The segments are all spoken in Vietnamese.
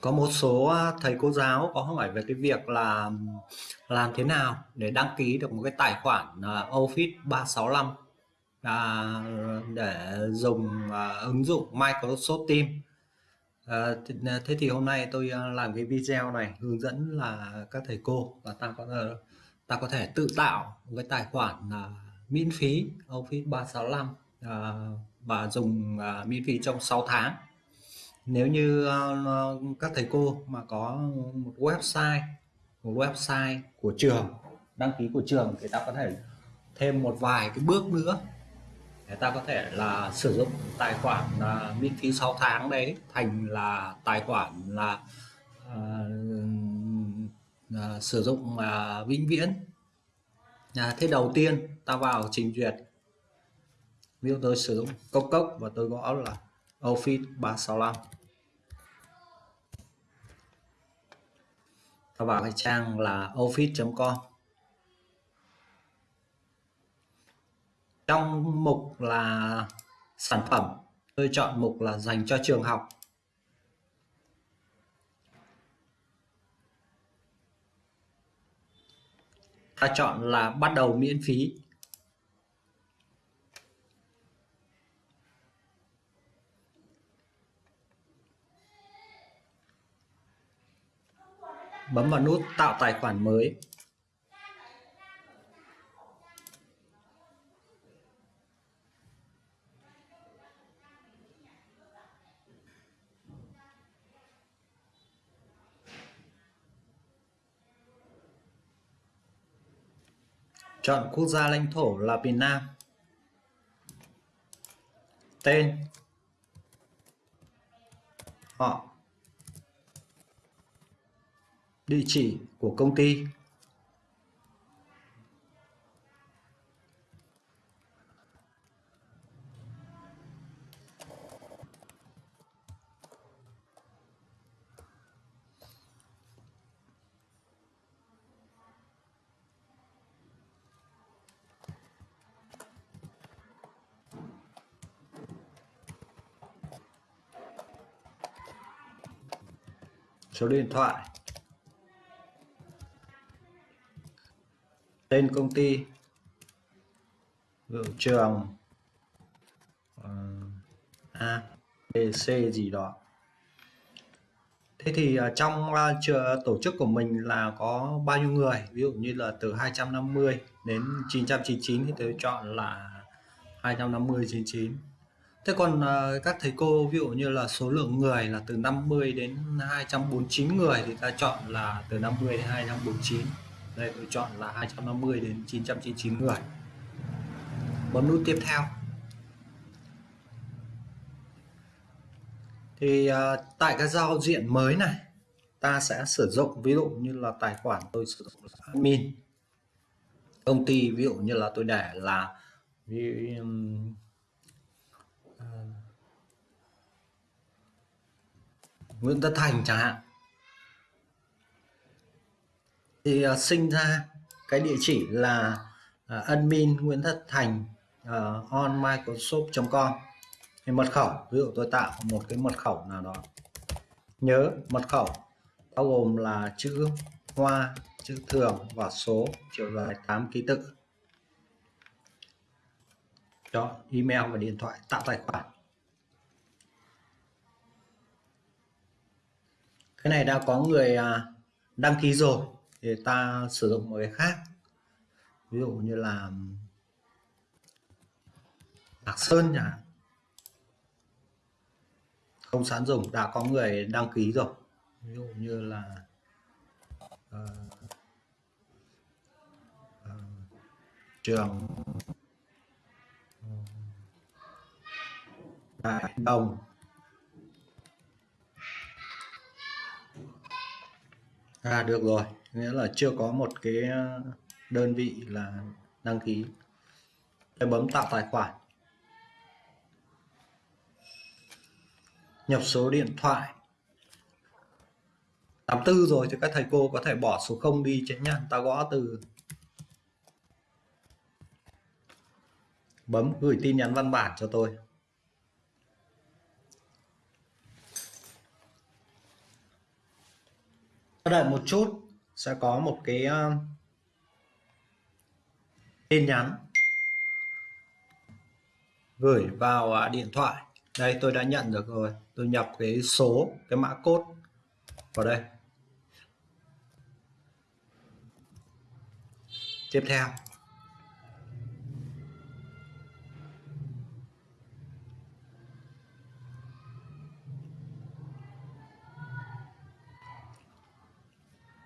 có một số à, thầy cô giáo có hỏi về cái việc là làm thế nào để đăng ký được một cái tài khoản à, Office 365 à, để dùng à, ứng dụng Microsoft Teams. À, à thế thì hôm nay tôi làm cái video này hướng dẫn là các thầy cô và ta có ờ, ta có thể tự tạo một cái tài khoản à, miễn phí Office 365 à, và dùng à, miễn phí trong 6 tháng nếu như uh, các thầy cô mà có một website một website của trường đăng ký của trường thì ta có thể thêm một vài cái bước nữa để ta có thể là sử dụng tài khoản là miễn phí 6 tháng đấy thành là tài khoản là uh, uh, sử dụng uh, vĩnh viễn. À, thế đầu tiên ta vào trình duyệt. Ví dụ tôi sử dụng cốc cốc và tôi gõ là Office 365 ta vào cái trang là office.com trong mục là sản phẩm, tôi chọn mục là dành cho trường học. Ta chọn là bắt đầu miễn phí. Bấm vào nút tạo tài khoản mới. Chọn quốc gia lãnh thổ là Việt Nam tên. Họ địa chỉ của công ty. Số điện thoại. Tên công ty ví trường uh, A B C gì đó. Thế thì uh, trong uh, tổ chức của mình là có bao nhiêu người? Ví dụ như là từ 250 đến 999 thì tôi chọn là 250 99 thế còn uh, các thầy cô ví dụ như là số lượng người là từ 50 đến 249 người thì ta chọn là từ 50 đến 249 đây tôi chọn là 250 đến 999 người. Bấm nút tiếp theo. Thì uh, tại cái giao diện mới này ta sẽ sử dụng ví dụ như là tài khoản tôi sử dụng admin. Công ty ví dụ như là tôi để là um, uh, Nguyễn Tất Thành chẳng hạn thì uh, sinh ra cái địa chỉ là uh, admin Nguyễn Thất Thành uh, on Microsoft.com thì mật khẩu ví dụ tôi tạo một cái mật khẩu nào đó. Nhớ mật khẩu bao gồm là chữ hoa chữ thường và số chiều dài 8 ký tự. Đó email và điện thoại tạo tài khoản. Cái này đã có người đăng ký rồi thì ta sử dụng một cái khác. Ví dụ như là Lạc Sơn nhỉ không sẵn dùng đã có người đăng ký rồi. Ví dụ như là uh, uh, trường ờ, Đại Đồng. À được rồi nghĩa là chưa có một cái ờ, đơn vị là đăng ký tôi bấm tạo tài khoản. Nhập số điện thoại. 84 rồi thì các thầy cô có thể bỏ số 0 đi chứ nhá ta gõ từ. Bấm gửi tin nhắn văn bản cho tôi. Đợi một chút sẽ có một cái uh, tin nhắn gửi vào uh, điện thoại. Đây tôi đã nhận được rồi. Tôi nhập cái số cái mã code vào đây. Tiếp theo.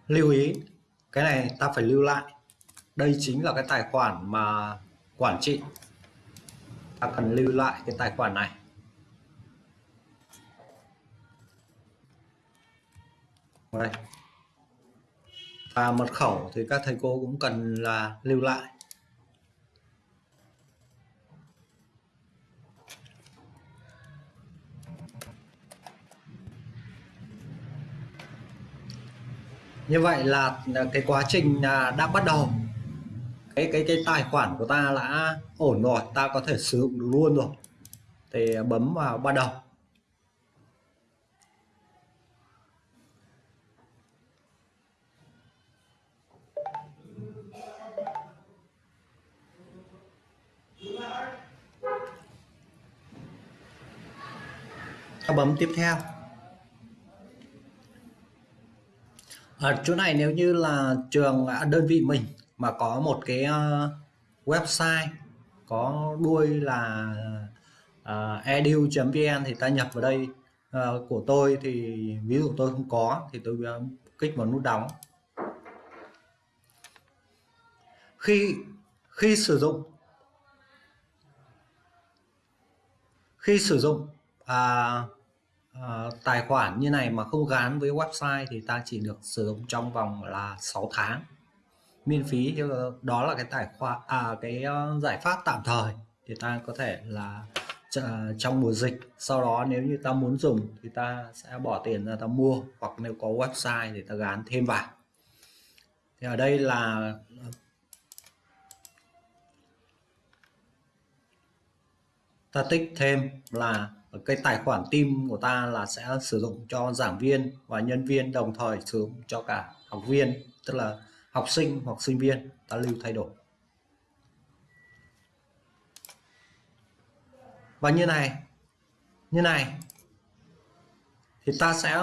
Lưu ý, cái này ta phải lưu lại. Đây chính là cái tài khoản mà quản trị. Ta cần lưu lại cái tài khoản này. Đây. Và mật khẩu thì các thầy cô cũng cần là lưu lại. Như vậy là cái quá trình à, đã bắt đầu. Cái cái cái tài khoản của ta đã ổn rồi, ta có thể sử dụng được luôn rồi. Thì à, bấm vào bắt đầu. Ta bấm tiếp theo. Ở chỗ này nếu như là trường à, đơn vị mình mà có một cái ờ, website có đuôi là ờ, uh, edu.vn thì ta nhập vào đây uh, của tôi thì ví dụ tôi không có thì tôi kích vào nút đóng. Khi khi sử dụng khi sử dụng à, à, tài khoản như này mà không gắn với website thì ta chỉ được sử dụng trong vòng là 6 tháng. Miễn phí ờ, đó là cái tài khoản à cái ờ, giải pháp tạm thời thì ta có thể là trong mùa dịch. Sau đó nếu như ta muốn dùng thì ta sẽ bỏ tiền ra ta mua hoặc nếu có website thì ta gắn thêm vào. Thì ở đây là ta tích thêm là cái tài khoản team của ta là sẽ sử dụng cho giảng viên và nhân viên, đồng thời sử dụng cho cả học viên, tức là học sinh hoặc sinh viên ta lưu thay đổi. Và như này như này, thì ta sẽ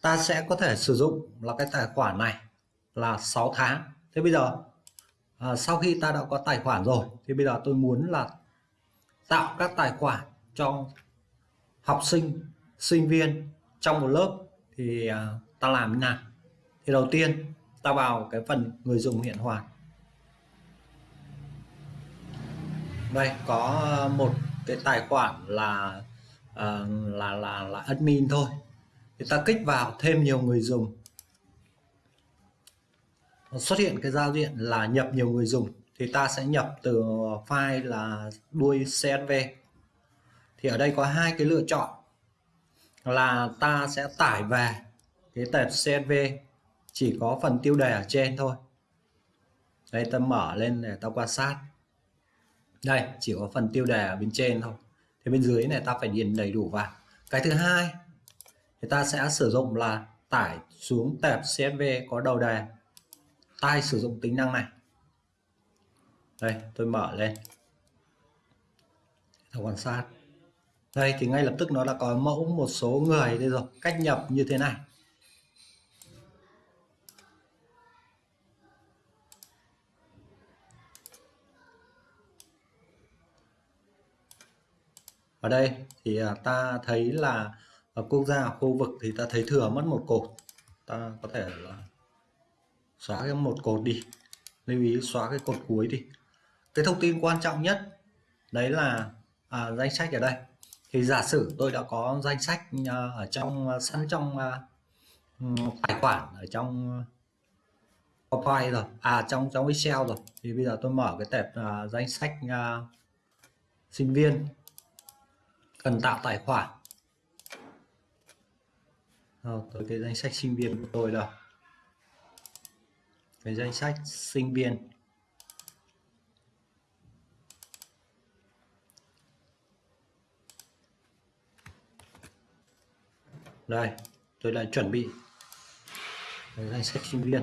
ta sẽ có thể sử dụng là cái tài khoản này là 6 tháng. Thế bây giờ à, sau khi ta đã có tài khoản rồi thì bây giờ tôi muốn là tạo các tài khoản cho học sinh sinh viên trong một lớp. Thì à, ta làm như nào? Thì đầu tiên ta vào cái phần người dùng hiện hoàn. Đây có một cái tài khoản là à, là là là admin thôi. Thì ta kích vào thêm nhiều người dùng xuất hiện cái giao diện là nhập nhiều người dùng thì ta sẽ nhập từ file là đuôi CSV thì ở đây có hai cái lựa chọn, là ta sẽ tải về cái tệp CSV chỉ có phần tiêu đề ở trên thôi. Đây, ta mở lên để ta quan sát. Đây, chỉ có phần tiêu đề ở bên trên thôi. Thì bên dưới này ta phải điền đầy đủ vào. Cái thứ hai, thì ta sẽ sử dụng là tải xuống tệp CSV có đầu đề tai sử dụng tính năng này. Đây, tôi mở lên. Ta quan sát. Đây, thì ngay lập tức nó đã có mẫu một số người. Đây rồi, cách nhập như thế này. Ở đây thì à, ta thấy là ở quốc gia ở khu vực thì ta thấy thừa mất một cột. Ta có thể là xóa cái một cột đi. Lưu ý xóa cái cột cuối đi. Cái thông tin quan trọng nhất đấy là à, danh sách ở đây. Thì giả sử tôi đã có danh sách à, ở trong à, sẵn trong à, tài khoản ở trong à, PowerPoint rồi à trong trong Excel rồi thì bây giờ tôi mở cái tệp à, danh sách à, sinh viên cần tạo tài khoản. Rồi, tới cái danh sách sinh viên của tôi đâu về danh sách sinh viên. Đây, tôi đã chuẩn bị danh sách sinh viên.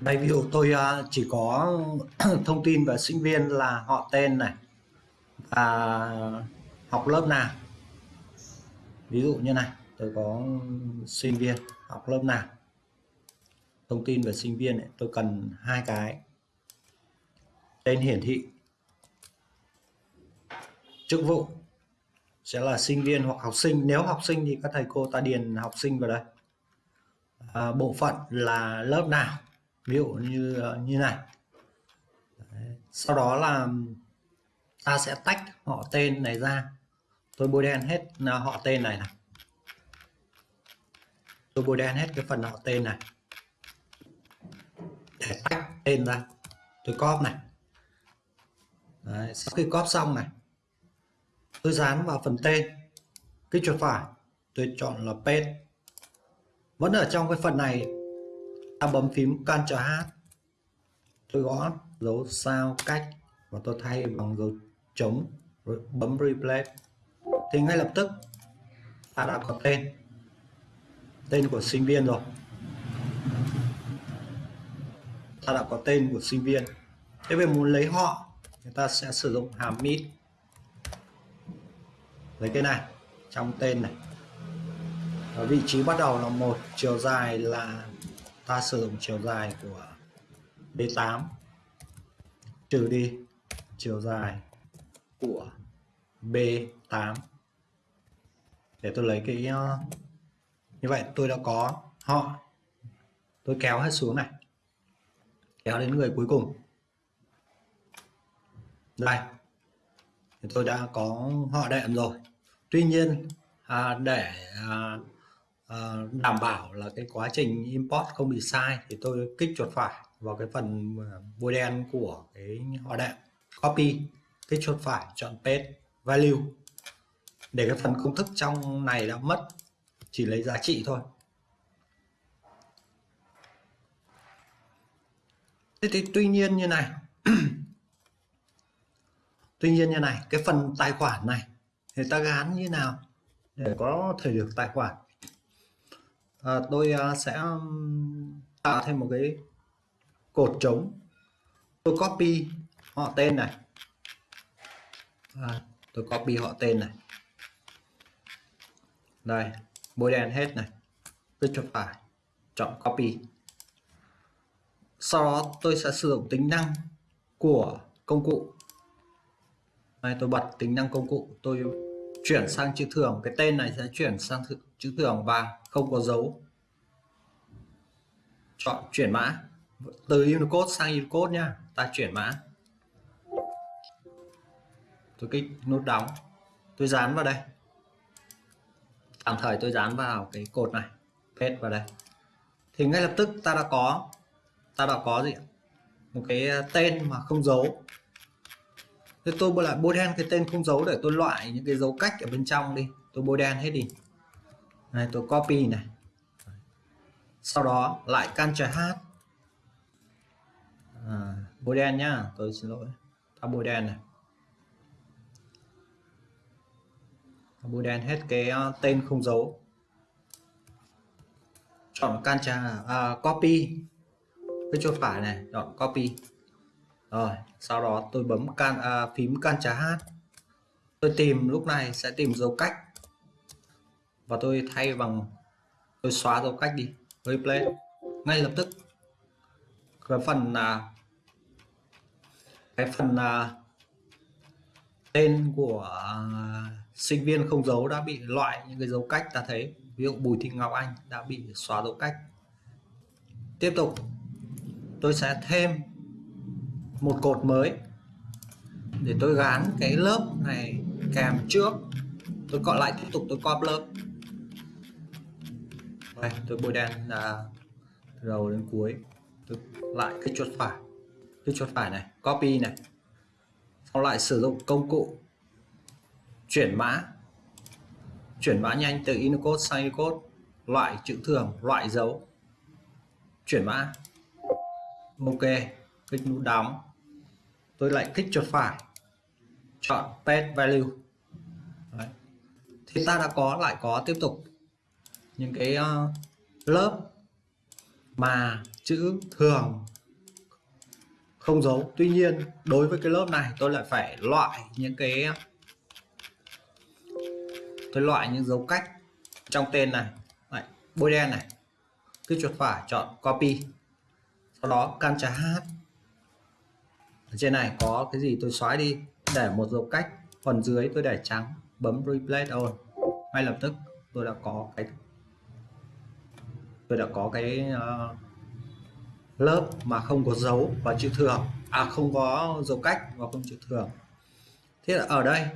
Đây, ví dụ tôi à, chỉ có thông tin về sinh viên là họ tên này và học lớp nào. Ví dụ như này, tôi có sinh viên học lớp nào? Thông tin về sinh viên tôi cần hai cái. Tên hiển thị. Chức vụ. Sẽ là sinh viên hoặc học sinh. Nếu học sinh thì các thầy cô ta điền học sinh vào đây. À, bộ phận là lớp nào? Ví dụ như ờ, như này. Đấy. sau đó là ta sẽ tách họ tên này ra. Tôi bôi đen hết ờ, họ tên này này tôi bôi đen hết cái phần họ tên này. Để tách tên ra. Tôi copy này. Đấy, sau khi copy xong này tôi dán vào phần tên. Kích chuột phải tôi chọn là paste vẫn ở trong cái phần này ta bấm phím Ctrl H. Tôi gõ dấu sao cách và tôi thay bằng dấu trống rồi bấm replace thì ngay lập tức ta đã có tên tên của sinh viên rồi. Ta đã có tên của sinh viên. Thế về muốn lấy họ, người ta sẽ sử dụng hàm mid lấy cái này, trong tên này. Ở vị trí bắt đầu là một, chiều dài là ta sử dụng chiều dài của B8 trừ đi chiều dài của B8 để tôi lấy cái ờ, như vậy tôi đã có họ. Tôi kéo hết xuống này. Kéo đến người cuối cùng. Đây. Thì tôi đã có họ đệm rồi. Tuy nhiên à, để à, à, đảm bảo là cái quá trình import không bị sai thì tôi kích chuột phải vào cái phần à, bôi đen của cái họ đệm. Copy kích chuột phải chọn paste value. Để cái phần công thức trong này đã mất chỉ lấy giá trị thôi. Thế thì tuy nhiên như này tuy nhiên như này cái phần tài khoản này thì ta gán như nào để có thể được tài khoản? À, tôi à, sẽ um, tạo thêm một cái cột trống. Tôi copy họ tên này. À, tôi copy họ tên này. Đây bôi đen hết này. Tôi chọn phải chọn copy. Sau đó tôi sẽ sử dụng tính năng của công cụ. Đây, tôi bật tính năng công cụ. Tôi chuyển sang chữ thường cái tên này sẽ chuyển sang chữ thường và không có dấu. Chọn chuyển mã. Từ Unicode sang Unicode nha. Ta chuyển mã. Tôi kích nút đóng. Tôi dán vào đây tạm thời tôi dán vào cái cột này paste vào đây. Thì ngay lập tức ta đã có ta đã có gì một cái tên mà không dấu thế tôi lại bôi đen cái tên không dấu để tôi loại những cái dấu cách ở bên trong đi. Tôi bôi đen hết đi. Này tôi copy này. Sau đó lại Ctrl H. À, bôi đen nhá tôi xin lỗi. Ta bôi đen này. Bôi đen hết cái ờ, tên không dấu chọn cancha à, copy. Cái chuột phải này chọn copy. Rồi sau đó tôi bấm can à, phím cancha H tôi tìm lúc này sẽ tìm dấu cách. Và tôi thay bằng tôi xóa dấu cách đi. Replay. Ngay lập tức. Cái phần là cái phần là tên của à, sinh viên không dấu đã bị loại những cái dấu cách ta thấy. Ví dụ Bùi Thị Ngọc Anh đã bị xóa dấu cách. Tiếp tục, tôi sẽ thêm một cột mới để tôi gán cái lớp này kèm trước. Tôi gọi lại tiếp tục, tôi copy lớp. Đây, tôi bôi đen là từ đầu đến cuối. Tôi lại cái chuột phải. Cái chuột phải này, copy này. Sau lại sử dụng công cụ chuyển mã. Chuyển mã nhanh từ Unicode sang Unicode. Loại chữ thường loại dấu. Chuyển mã. Ok kích nút đóng. Tôi lại kích chuột phải. Chọn pet value. Đấy. thì ta đã có lại có tiếp tục những cái uh, lớp mà chữ thường không dấu tuy nhiên đối với cái lớp này tôi lại phải loại những cái tôi loại những dấu cách trong tên này Đấy, bôi đen này. Cứ chuột phải chọn copy sau đó Ctrl H ở trên này có cái gì tôi xóa đi để một dấu cách phần dưới tôi để trắng bấm replace all ngay lập tức tôi đã có cái tôi đã có cái uh, lớp mà không có dấu và chữ thường à không có dấu cách và không chữ thường thế là ở đây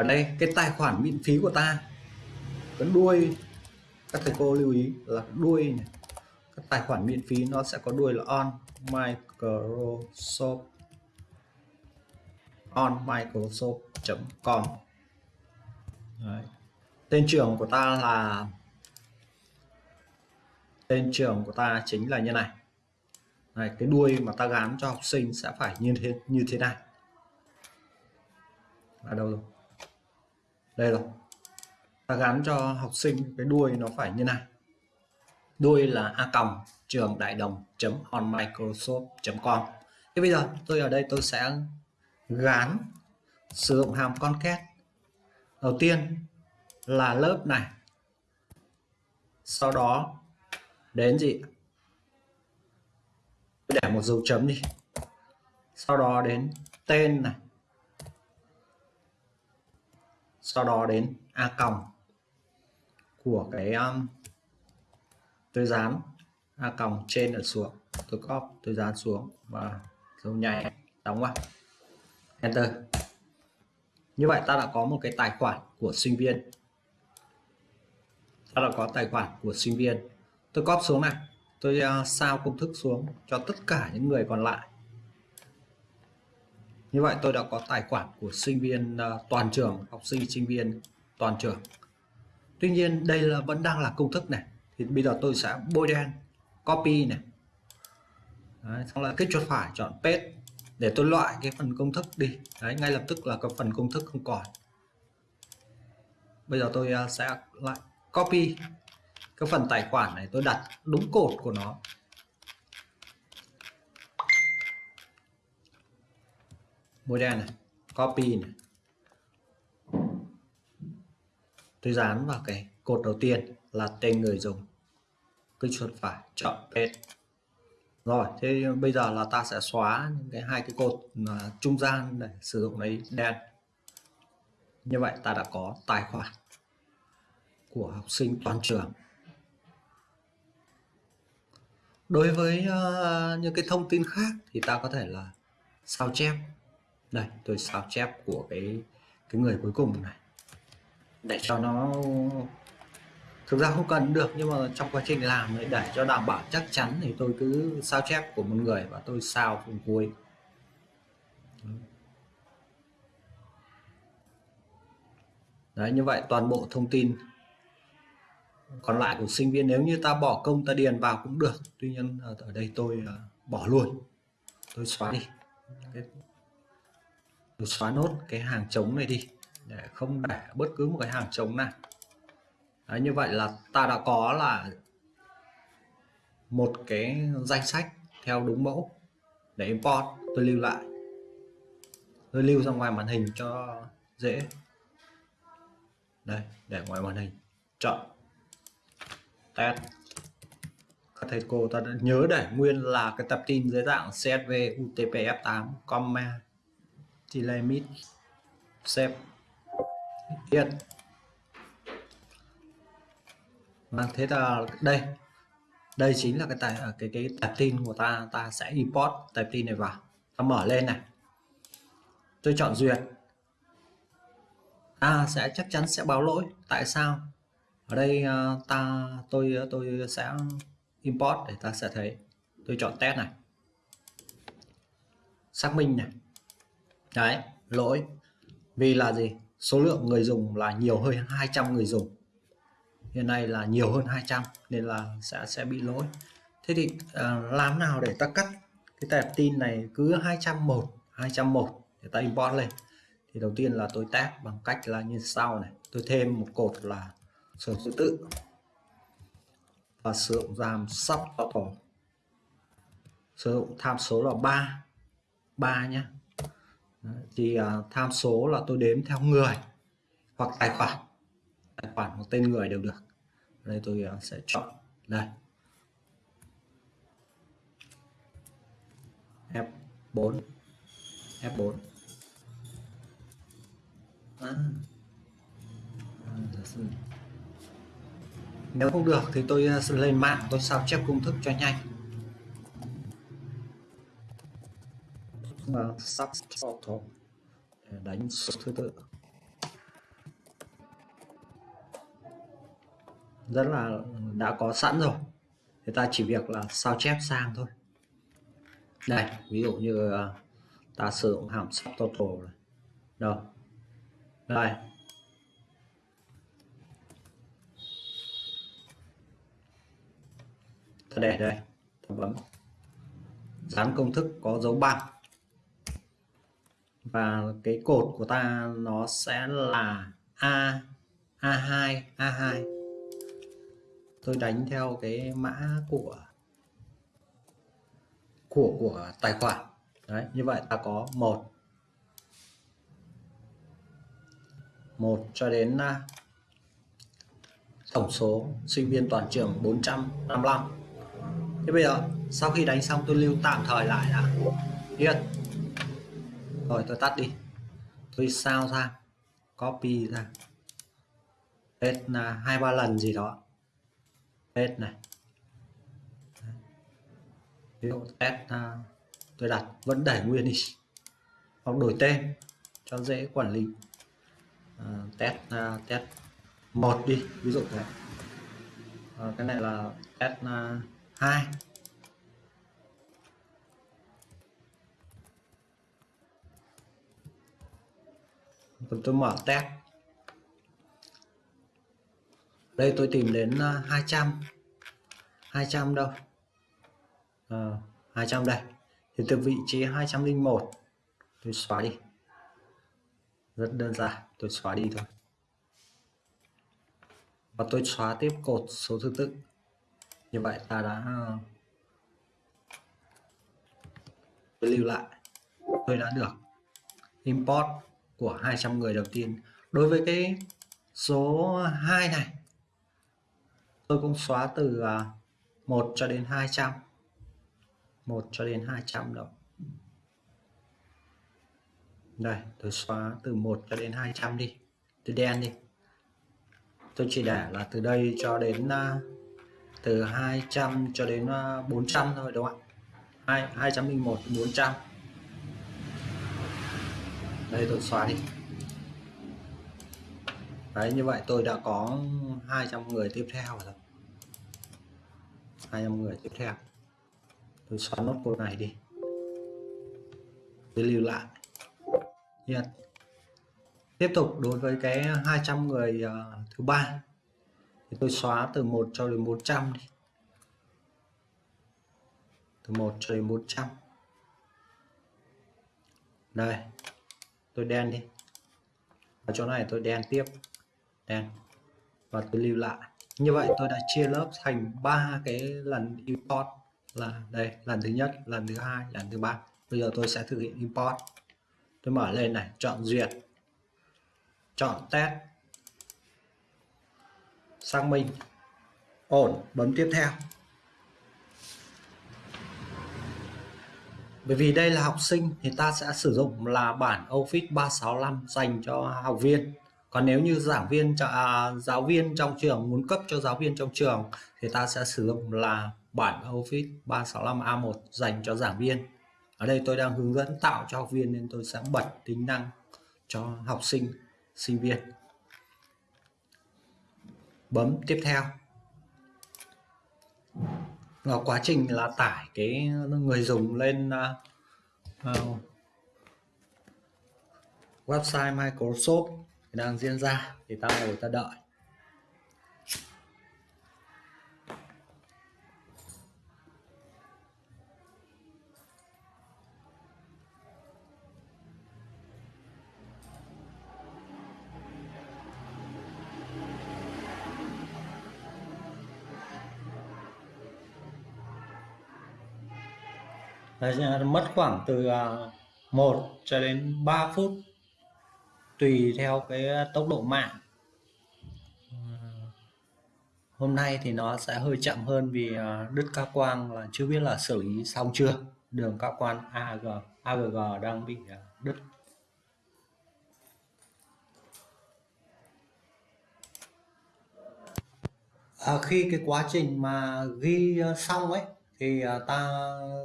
ở đây, cái tài khoản miễn phí của ta cái đuôi, các thầy cô lưu ý là đuôi này. Các tài khoản miễn phí nó sẽ có đuôi là on Microsoft, on Microsoft.com tên trường của ta là, tên trường của ta chính là như này. Này, cái đuôi mà ta gắn cho học sinh sẽ phải như thế như thế này. Ở đâu rồi? Đây rồi. Ta gắn cho học sinh cái đuôi nó phải như này. Đuôi là a còng trường đại đồng chấm on microsoft com. Thế bây giờ tôi ở đây tôi sẽ gắn sử dụng hàm concat đầu tiên là lớp này. Sau đó đến gì? Để một dấu chấm đi. Sau đó đến tên này sau đó đến a còng của cái um, tôi dán a còng trên ở xuống tôi copy tôi dán xuống và dấu nhảy đóng vào. Enter. Như vậy ta đã có một cái tài khoản của sinh viên. Ta đã có tài khoản của sinh viên. Tôi copy xuống này. Tôi uh, sao công thức xuống cho tất cả những người còn lại như vậy tôi đã có tài khoản của sinh viên ờ, toàn trường học sinh sinh viên toàn trường. Tuy nhiên đây là vẫn đang là công thức này. Thì bây giờ tôi sẽ bôi đen copy này. Đấy, xong lại kích chuột phải chọn paste để tôi loại cái phần công thức đi. Đấy, ngay lập tức là cái phần công thức không còn. Bây giờ tôi ờ, sẽ lại copy cái phần tài khoản này tôi đặt đúng cột của nó. Mua đen này copy này tôi dán vào cái cột đầu tiên là tên người dùng. Kích chuột phải chọn paste rồi thế bây giờ là ta sẽ xóa những cái hai cái cột mà trung gian để sử dụng lấy đen. Như vậy ta đã có tài khoản của học sinh toàn trường. Đối với uh, những cái thông tin khác thì ta có thể là sao chép đây, tôi sao chép của cái cái người cuối cùng này. Để cho nó, thực ra không cần được, nhưng mà trong quá trình làm để cho đảm bảo chắc chắn thì tôi cứ sao chép của một người và tôi sao phần cuối đấy, như vậy toàn bộ thông tin. Còn lại của sinh viên, nếu như ta bỏ công, ta điền vào cũng được. Tuy nhiên, ở đây tôi ờ, bỏ luôn. Tôi xóa đi xóa nốt cái hàng trống này đi để không để bất cứ một cái hàng trống nào. Đấy, như vậy là ta đã có là một cái danh sách theo đúng mẫu để import. Tôi lưu lại. Tôi lưu ra ngoài màn hình cho dễ. Đây để ngoài màn hình. Chọn. Test. Các thầy cô ta đã nhớ để nguyên là cái tập tin dưới dạng CSV UTF-8 comma limit save Yes vâng thế là đây. Đây chính là cái tài à, cái cái tệp tin của ta. Ta sẽ import tệp tin này vào. Ta mở lên này. Tôi chọn duyệt. Ta sẽ, chắc chắn sẽ báo lỗi. Tại sao? Ở đây à, ta, tôi tôi sẽ import để ta sẽ thấy. Tôi chọn test này. Xác minh này đấy lỗi. Vì là gì? Số lượng người dùng là nhiều hơn 200 người dùng. Hiện nay là nhiều hơn 200 nên là sẽ sẽ bị lỗi. Thế thì à, làm nào để ta cắt cái tệp tin này cứ 201 201 để ta import lên? Thì đầu tiên là tôi test bằng cách là như sau này. Tôi thêm một cột là số thứ tự và sử dụng giảm sub auto sử dụng tham số là 3 3 nhé thì uh, tham số là tôi đếm theo người hoặc tài khoản. Tài khoản hoặc tên người đều được. Đây tôi uh, sẽ chọn đây. F4 F4 à. nếu không được thì tôi à, sẽ lên mạng tôi sao chép công thức cho nhanh. Và thổ để đánh số thứ tự. Rất là đã có sẵn rồi. Người ta chỉ việc là sao chép sang thôi. Đây, ví dụ như à, ta sử dụng hàm sắp total này. Đâu? Đây. Ta để đây. Ta bấm. Dán công thức có dấu bằng và cái cột của ta nó sẽ là A A2 A2 tôi đánh theo cái mã của của của tài khoản. Đấy, như vậy ta có một một cho đến à, tổng số sinh viên toàn trường 455 thế bây giờ, sau khi đánh xong tôi lưu tạm thời lại đã. Yên rồi tôi tắt đi. Tôi sao ra? Copy ra. Hết là hai ba lần gì đó. Hết này. Ví dụ test à, tôi đặt vẫn để nguyên đi. Hoặc đổi tên cho dễ quản lý. Uh, test uh, test một đi. Ví dụ thế. Uh, cái này là test uh, 2 Còn tôi mở test. Đây tôi tìm đến à, 200 200 đâu. À, 200 đây. Thì từ vị trí 201 tôi xóa đi. Rất đơn giản tôi xóa đi thôi. Và tôi xóa tiếp cột số thứ tự. Như vậy ta đã à, tôi lưu lại. Tôi đã được import của 200 người đầu tiên. Đối với cái số 2 này tôi cũng xóa từ à, 1 cho đến 200 1 cho đến 200 độ đây tôi xóa từ 1 cho đến 200 đi. Từ đen đi. Tôi chỉ để là từ đây cho đến à, từ 200 cho đến à, 400 thôi đúng không ạ? 2, 201 400 đây tôi xóa đi. Đấy như vậy tôi đã có 200 người tiếp theo rồi. 200 người tiếp theo. Tôi xóa nốt cô này đi. Tôi lưu lại. Yeah. tiếp tục đối với cái 200 người uh, thứ ba. Thì tôi xóa từ 1 cho đến 100 đi. Từ 1 cho đến 400 đây tôi đen đi. Và chỗ này tôi đen tiếp. Đen. Và tôi lưu lại. Như vậy tôi đã chia lớp thành ba cái lần import là đây, lần thứ nhất, lần thứ hai, lần thứ ba. Bây giờ tôi sẽ thực hiện import. Tôi mở lên này, chọn duyệt. Chọn test. Xác minh. Ổn, bấm tiếp theo. Bởi vì đây là học sinh thì ta sẽ sử dụng là bản Office 365 dành cho học viên. Còn nếu như giảng viên à, giáo viên trong trường muốn cấp cho giáo viên trong trường thì ta sẽ sử dụng là bản Office 365 A1 dành cho giảng viên. Ở đây tôi đang hướng dẫn tạo cho học viên nên tôi sẽ bật tính năng cho học sinh sinh viên. Bấm tiếp theo là quá trình là tải cái người dùng lên uh, uh, website Microsoft đang diễn ra thì ta ngồi ta đợi. Mất khoảng từ à, 1 cho đến 3 phút tùy theo cái tốc độ mạng. Hôm nay thì nó sẽ hơi chậm hơn vì à, đứt cao quang là chưa biết là xử lý xong chưa. Đường cao quan AG AGG đang bị à, đứt. À, khi cái quá trình mà ghi xong ấy thì à, ta,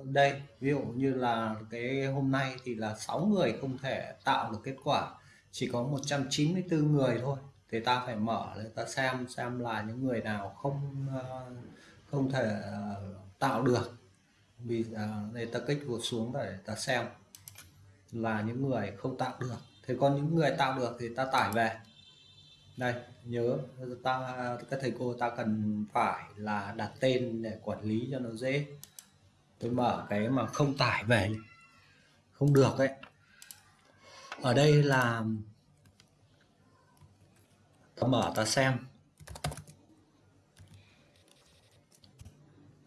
đây, ví dụ như là cái hôm nay thì là 6 người không thể tạo được kết quả, chỉ có 194 người thôi. Thì ta phải mở để ta xem xem là những người nào không à, không thể à, tạo được. Vì đây để ta kích vượt xuống để ta xem là những người không tạo được. Thì còn những người tạo được thì ta tải về đây, nhớ, ta các thầy cô ta cần phải là đặt tên để quản lý cho nó dễ. Tôi mở cái mà không tải về không được đấy ở đây là, ta mở ta xem.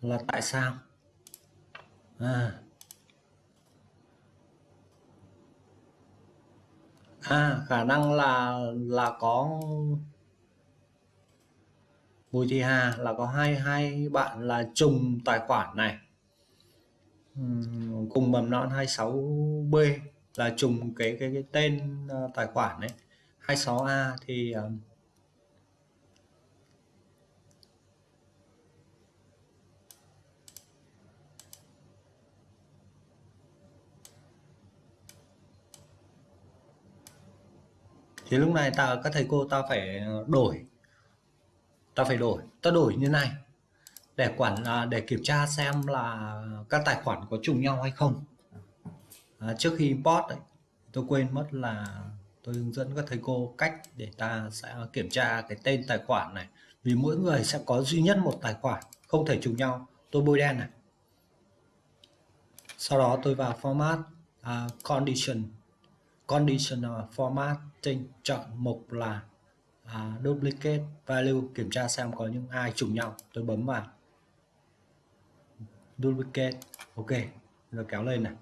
Là tại sao? À. à khả năng là là có Bùi Thị Hà là có hai hai bạn là trùng tài khoản này. Cùng mầm non 26B là trùng cái cái cái tên ờ, tài khoản đấy 26A thì ờ, thì lúc này ta các thầy cô ta phải đổi. Ta phải đổi. Ta đổi như này. Để quản à, để kiểm tra xem là các tài khoản có trùng nhau hay không. À, trước khi import ấy, tôi quên mất là tôi hướng dẫn các thầy cô cách để ta sẽ kiểm tra cái tên tài khoản này. Vì mỗi người sẽ có duy nhất một tài khoản không thể trùng nhau. Tôi bôi đen này. Sau đó tôi vào format uh, condition. Conditional formatting chọn mục là uh, duplicate value kiểm tra xem có những ai trùng nhau. Tôi bấm vào. Duplicate. Ok rồi kéo lên này.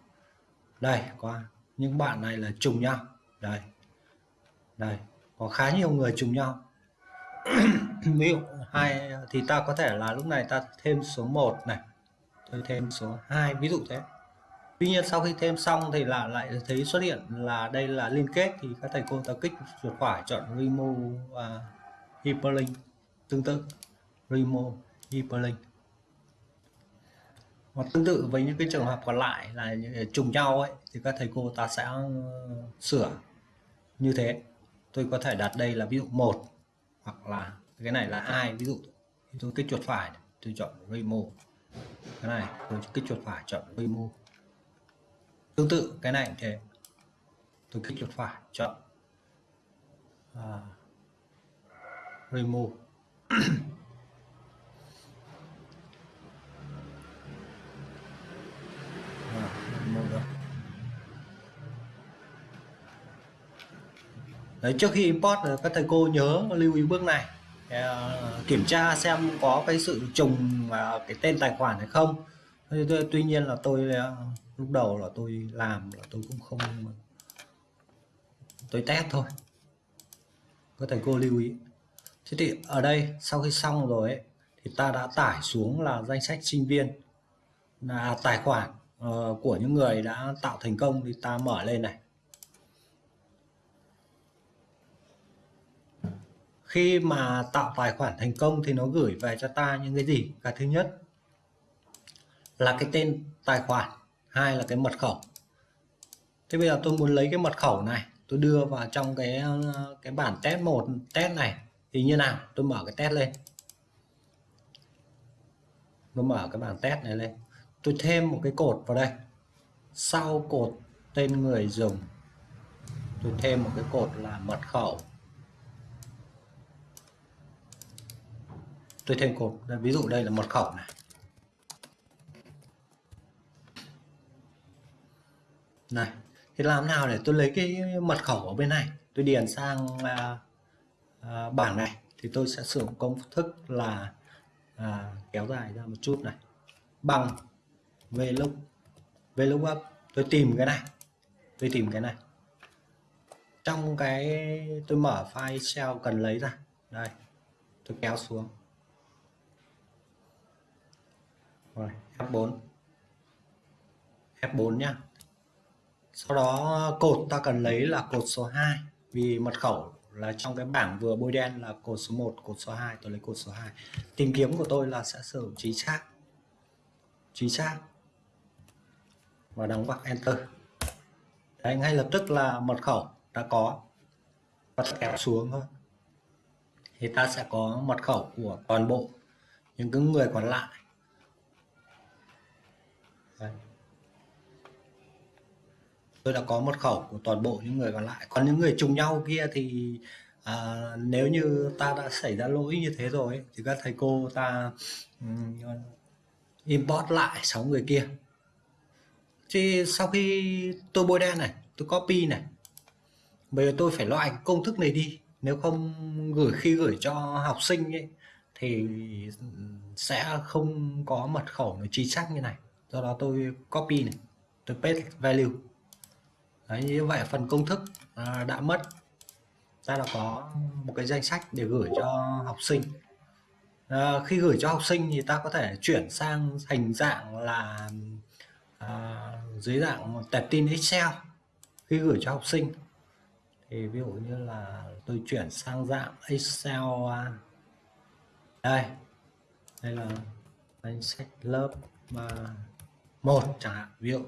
Đây có những bạn này là trùng nhau. Đây đây có khá nhiều người trùng nhau. Ví dụ hai thì ta có thể là lúc này ta thêm số 1 này. Tôi thêm số 2 ví dụ thế tuy nhiên sau khi thêm xong thì là lại thấy xuất hiện là đây là liên kết thì các thầy cô ta kích chuột phải chọn remove uh, à, hyperlink tương tự. Remove hyperlink. Hoặc tương tự với những cái trường hợp còn lại là trùng nhau ấy thì các thầy cô ta sẽ ờ, sửa như thế. Tôi có thể đặt đây là ví dụ một hoặc là cái này là hai. Ví dụ tôi kích chuột phải tôi chọn remove cái này tôi kích chuột phải chọn remove tương tự cái này cũng thế. Tôi kích chuột phải chọn. À, remove. À, Đấy, trước khi import ờ, các thầy cô nhớ lưu ý bước này. Ờ, kiểm tra xem có cái sự trùng ờ, cái tên tài khoản hay không tuy nhiên là tôi à, lúc đầu là tôi làm là tôi cũng không à, tôi test thôi. Các thầy cô lưu ý. Thế thì ở đây sau khi xong rồi ấy, thì ta đã tải xuống là danh sách sinh viên là tài khoản uh, của những người đã tạo thành công thì ta mở lên này. Khi mà tạo tài khoản thành công thì nó gửi về cho ta những cái gì? Cái thứ nhất là cái tên tài khoản, hai là cái mật khẩu. Thế bây giờ tôi muốn lấy cái mật khẩu này, tôi đưa vào trong cái ờ, cái bản test một, test này, thì như nào? Tôi mở cái test lên. Tôi mở cái bảng test này lên. Tôi thêm một cái cột vào đây. Sau cột tên người dùng, tôi thêm một cái cột là mật khẩu. Tôi thêm cột ví dụ đây là mật khẩu này. Này thì làm nào để tôi lấy cái mật khẩu ở bên này? Tôi điền sang à, à, bảng này thì tôi sẽ sử dụng công thức là à, kéo dài ra một chút này. Bằng về lúc VLOOKUP tôi tìm cái này tôi tìm cái này. Trong cái tôi mở file Excel cần lấy ra. Đây tôi kéo xuống. Rồi F4 F4 nhá sau đó, cột ta cần lấy là cột số 2 vì mật khẩu là trong cái bảng vừa bôi đen là cột số 1 cột số 2 tôi lấy cột số 2 tìm kiếm của tôi là sẽ sử dụng trí xác chính xác và đóng ngoặc enter. Đấy, ngay lập tức là mật khẩu đã có. Và kéo xuống thôi. Thì ta sẽ có mật khẩu của toàn bộ những cái người còn lại. Tôi đã có mật khẩu của toàn bộ những người còn lại. Còn những người trùng nhau kia thì à, nếu như ta đã xảy ra lỗi như thế rồi thì các thầy cô ta um, import lại sáu người kia. Thì sau khi tôi bôi đen này tôi copy này bây giờ tôi phải loại công thức này đi. Nếu không gửi khi gửi cho học sinh ấy, thì sẽ không có mật khẩu nó chính xác như này. Do đó tôi copy này tôi paste value. Đấy, như vậy phần công thức à, đã mất. Ta đã có một cái danh sách để gửi cho học sinh. À, khi gửi cho học sinh thì ta có thể chuyển sang hình dạng là à, dưới dạng tệp tin Excel khi gửi cho học sinh. Thì ví dụ như là tôi chuyển sang dạng Excel à, đây. Đây là danh sách lớp mà một chẳng hạn. Ví dụ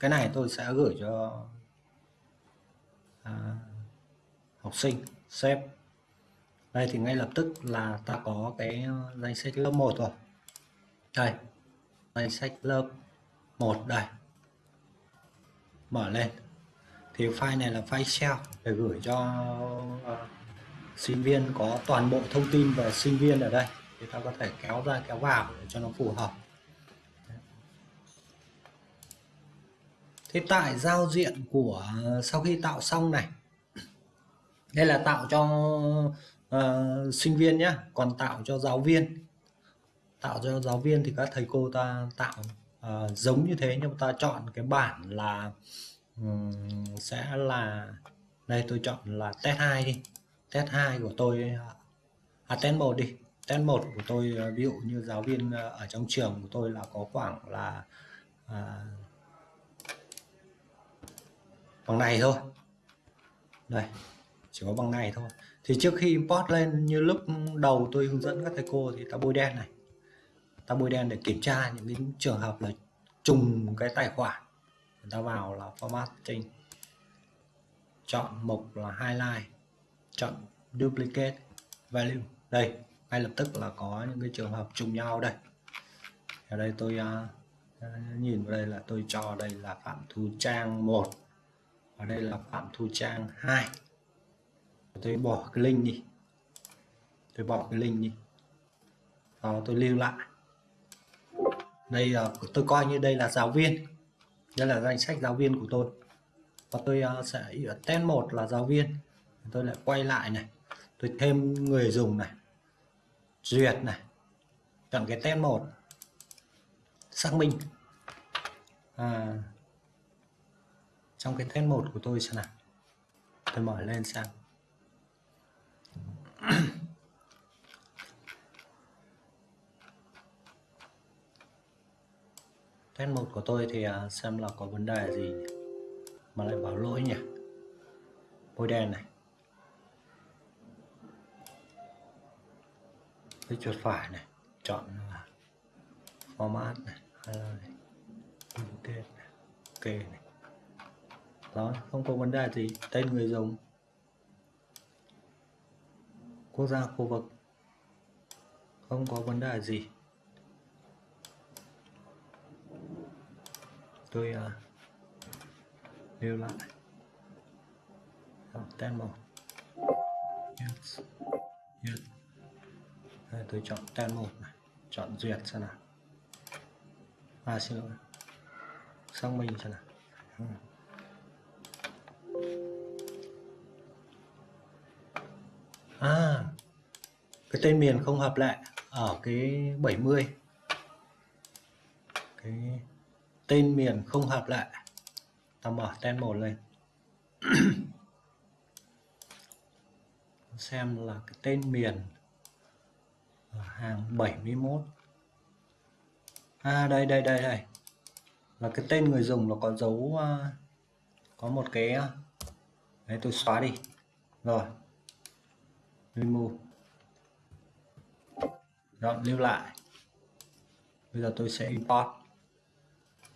cái này tôi sẽ gửi cho à, học sinh xếp đây thì ngay lập tức là ta có cái uh, danh sách lớp 1 rồi. Đây danh sách lớp 1 đây. Mở lên. Thì file này là file Excel. Để gửi cho uh, sinh viên có toàn bộ thông tin về sinh viên ở đây. Thì ta có thể kéo ra kéo vào để cho nó phù hợp. Thế tại giao diện của sau khi tạo xong này. Đây là tạo cho uh, sinh viên nhé còn tạo cho giáo viên. Tạo cho giáo viên thì các thầy cô ta tạo uh, giống như thế nhưng ta chọn cái bản là um, sẽ là đây tôi chọn là test 2 đi. Test 2 của tôi à test 1 đi. Test 1 của tôi ờ, ví dụ như giáo viên ở trong trường của tôi là có khoảng là uh, bằng này thôi. Đây chỉ có bằng này thôi. Thì trước khi import lên như lúc đầu tôi hướng dẫn các thầy cô thì ta bôi đen này. Ta bôi đen để kiểm tra những cái trường hợp là trùng cái tài khoản. Người ta vào là format trình, chọn mục là highlight. Chọn duplicate value. Đây ngay lập tức là có những cái trường hợp trùng nhau đây. Ở đây tôi uh, nhìn vào đây là tôi cho đây là phạm thu trang 1 ở đây là phạm thu trang 2 tôi bỏ cái link đi. Tôi bỏ cái link đi. Đó tôi lưu lại. Đây là tôi coi như đây là giáo viên. Đây là danh sách giáo viên của tôi. Và tôi ờ, sẽ sẽ tên một là giáo viên. Tôi lại quay lại này. Tôi thêm người dùng này. Duyệt này. Chọn cái tên một. Xác minh. À, trong cái test một của tôi xem nào. Tôi mở lên xem test một của tôi thì à, xem là có vấn đề gì mà lại bảo lỗi nhỉ? Bôi đen này. Cái chuột phải này, chọn là format này hay là này tên này ok này rồi không có vấn đề gì tên người dùng. Quốc gia khu vực. Không có vấn đề gì. Tôi à, uh, lưu lại. Tên một. Yes. Yes. Đây, tôi chọn tên một này. Chọn duyệt xem nào. À xin lỗi. Xong mình xem nào. À cái tên miền không hợp lệ ở cái 70 cái tên miền không hợp lệ ta mở tên một lên. Xem là cái tên miền hàng 71 à đây đây đây đây. Là cái tên người dùng nó có dấu à, có một cái à, đấy, tôi xóa đi. Rồi remove rồi lưu lại. Bây giờ tôi sẽ import.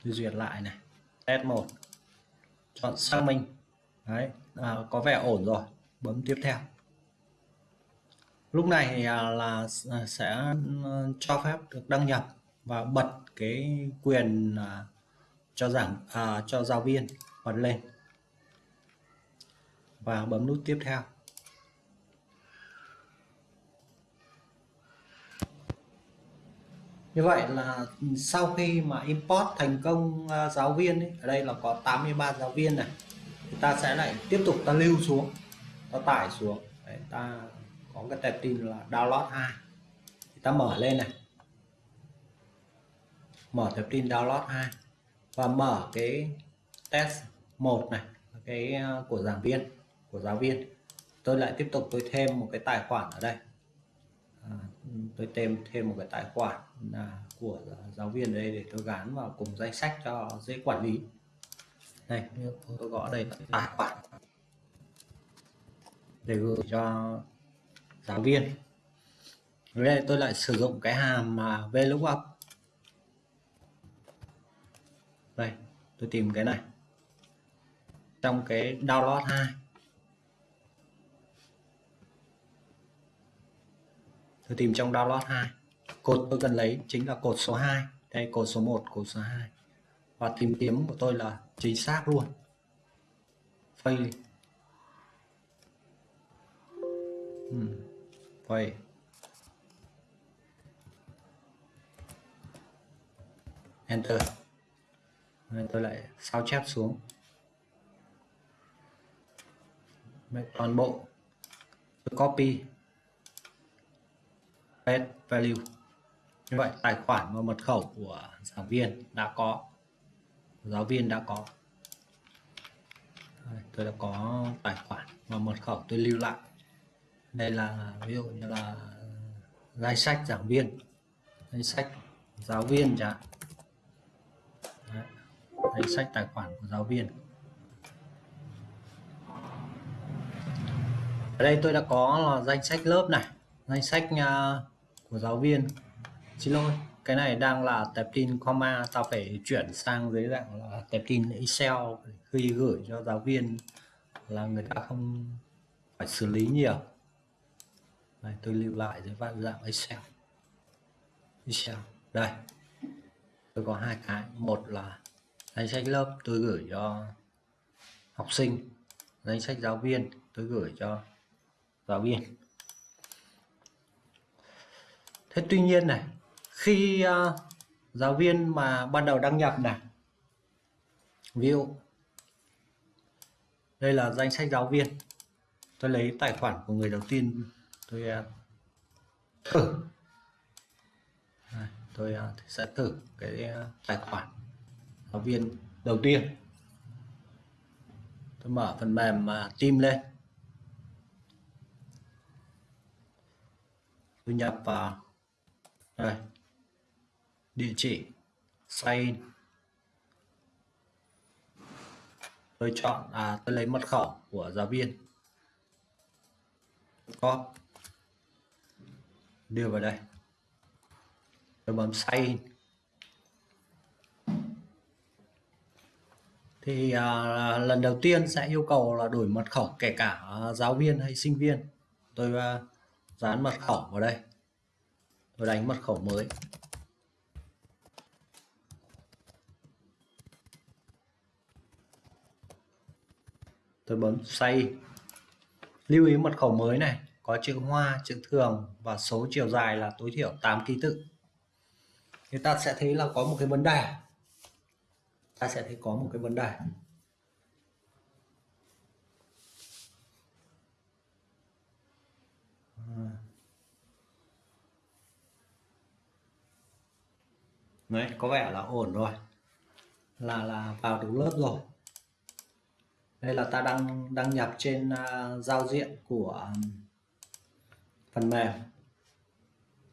Tôi duyệt lại này. Test 1 chọn xác minh đấy. À, có vẻ ổn rồi. Bấm tiếp theo. Lúc này thì à, là à, sẽ à, cho phép được đăng nhập và bật cái quyền cho giảng à, cho giáo viên bật lên. Và bấm nút tiếp theo. Như vậy là sau khi mà import thành công à, giáo viên ấy, ở đây là có 83 giáo viên này ta sẽ lại tiếp tục ta lưu xuống ta tải xuống. Đấy, ta có cái tệp tin là download 2 thì ta mở lên này. Mở tệp tin download 2 và mở cái test 1 này cái à, của giảng viên của giáo viên. Tôi lại tiếp tục tôi thêm một cái tài khoản ở đây. À, tôi thêm thêm một cái tài khoản của giáo viên ở đây để tôi gắn vào cùng danh sách cho dễ quản lý. Đây tôi gõ đây. Tài khoản. Để gửi cho giáo viên. Ở đây tôi lại sử dụng cái hàm mà vlookup. Đây, tôi tìm cái này. Trong cái download 2 tôi tìm trong download 2 cột tôi cần lấy chính là cột số 2 đây, cột số 1 cột số 2 và tìm kiếm của tôi là chính xác luôn. Fail. Hmm. fail. Enter. Nên tôi lại sao chép xuống. Toàn bộ. Tôi copy. Paste value như vậy tài khoản và mật khẩu của giảng viên đã có. Giáo viên đã có. Đây, tôi đã có tài khoản và mật khẩu tôi lưu lại. Đây là ví dụ như là danh sách giảng viên danh sách giáo viên chẳng danh sách tài khoản của giáo viên. Ở đây tôi đã có là danh sách lớp này danh sách à, của giáo viên xin lỗi, cái này đang là tệp tin comma, tao phải chuyển sang dưới dạng là tệp tin excel khi gửi cho giáo viên là người ta không phải xử lý nhiều. Đây, tôi lưu lại dưới dạng dạng excel. Excel, đây. Tôi có hai cái, một là danh sách lớp tôi gửi cho học sinh, danh sách giáo viên tôi gửi cho giáo viên. Thế tuy nhiên này khi uh, giáo viên mà ban đầu đăng nhập này ví dụ đây là danh sách giáo viên tôi lấy tài khoản của người đầu tiên tôi uh, thử. Tôi uh, sẽ thử cái uh, tài khoản giáo viên đầu tiên. Tôi mở phần mềm mà team lên. Tôi nhập vào. Đây địa chỉ. Sign tôi chọn à tôi lấy mật khẩu của giáo viên. Có. Đưa vào đây. Tôi bấm sign thì à, lần đầu tiên sẽ yêu cầu là đổi mật khẩu kể cả giáo viên hay sinh viên. Tôi à, dán mật khẩu vào đây. Tôi đánh mật khẩu mới. Tôi bấm save lưu ý mật khẩu mới này, có chữ hoa, chữ thường và số chiều dài là tối thiểu 8 ký tự. Thì ta sẽ thấy là có một cái vấn đề. Ta sẽ thấy có một cái vấn đề. Đấy, có vẻ là ổn rồi. Là là vào đúng lớp rồi đây là ta đang đăng nhập trên uh, giao diện của à, phần mềm.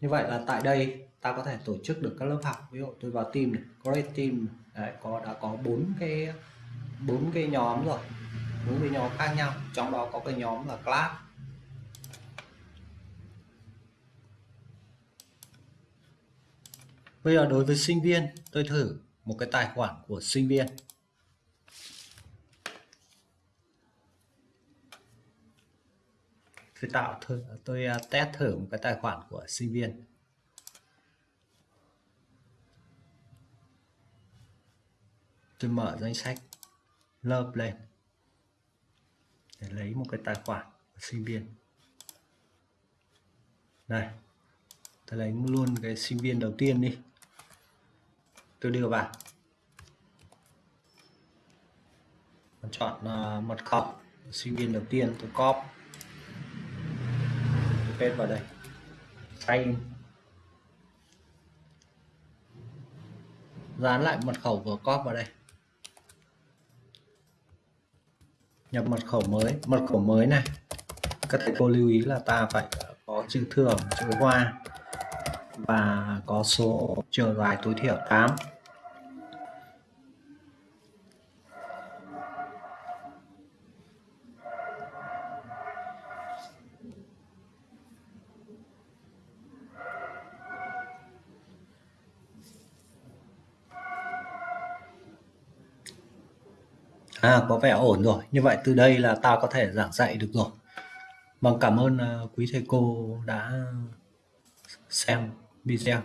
Như vậy là tại đây ta có thể tổ chức được các lớp học. Ví dụ tôi vào team này create team đấy, có đã có bốn cái bốn cái nhóm rồi. Bốn cái nhóm khác nhau. Trong đó có cái nhóm là class. Bây giờ đối với sinh viên tôi thử một cái tài khoản của sinh viên. Tôi tạo thử tôi à, test thử một cái tài khoản của sinh viên. Tôi mở danh sách lớp lên để lấy một cái tài khoản của sinh viên. Đây tôi lấy luôn cái sinh viên đầu tiên đi. Tôi đưa vào. Chọn uh, mật khẩu sinh viên đầu tiên tôi copy paste vào đây. Xanh, dán lại mật khẩu vừa copy vào đây. Nhập mật khẩu mới. Mật khẩu mới này các thầy cô lưu ý là ta phải có chữ thường chữ hoa và có số chiều dài tối thiểu 8 À, có vẻ ổn rồi. Như vậy từ đây là ta có thể giảng dạy được rồi. Vâng, cảm ơn ờ, quý thầy cô đã xem video.